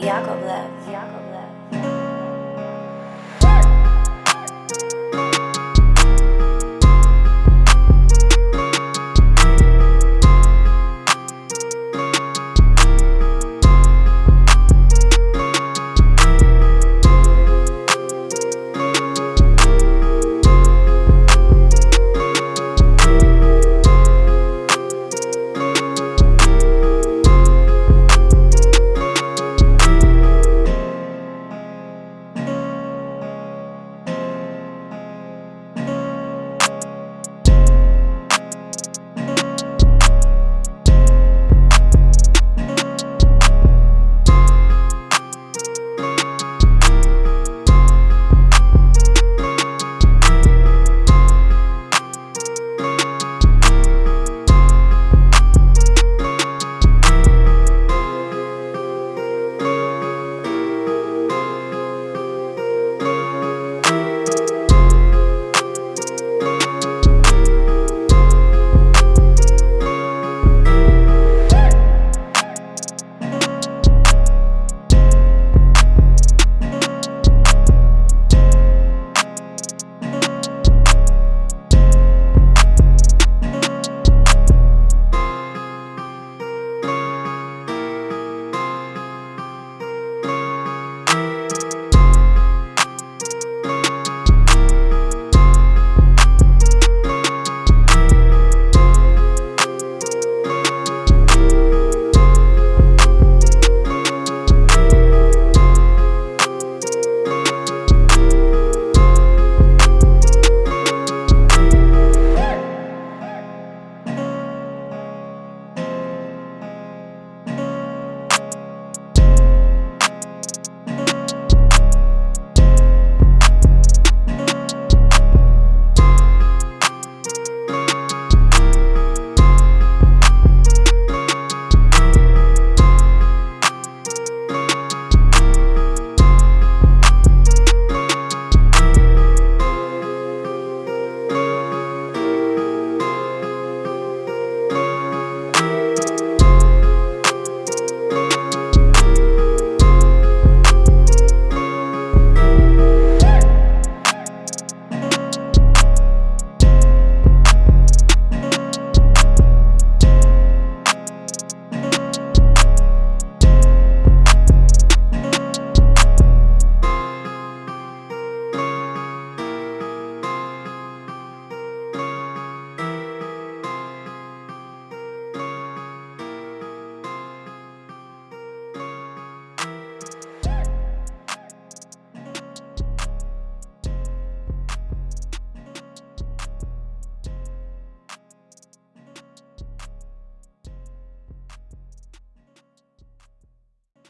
Yakovlev. Yakovlev.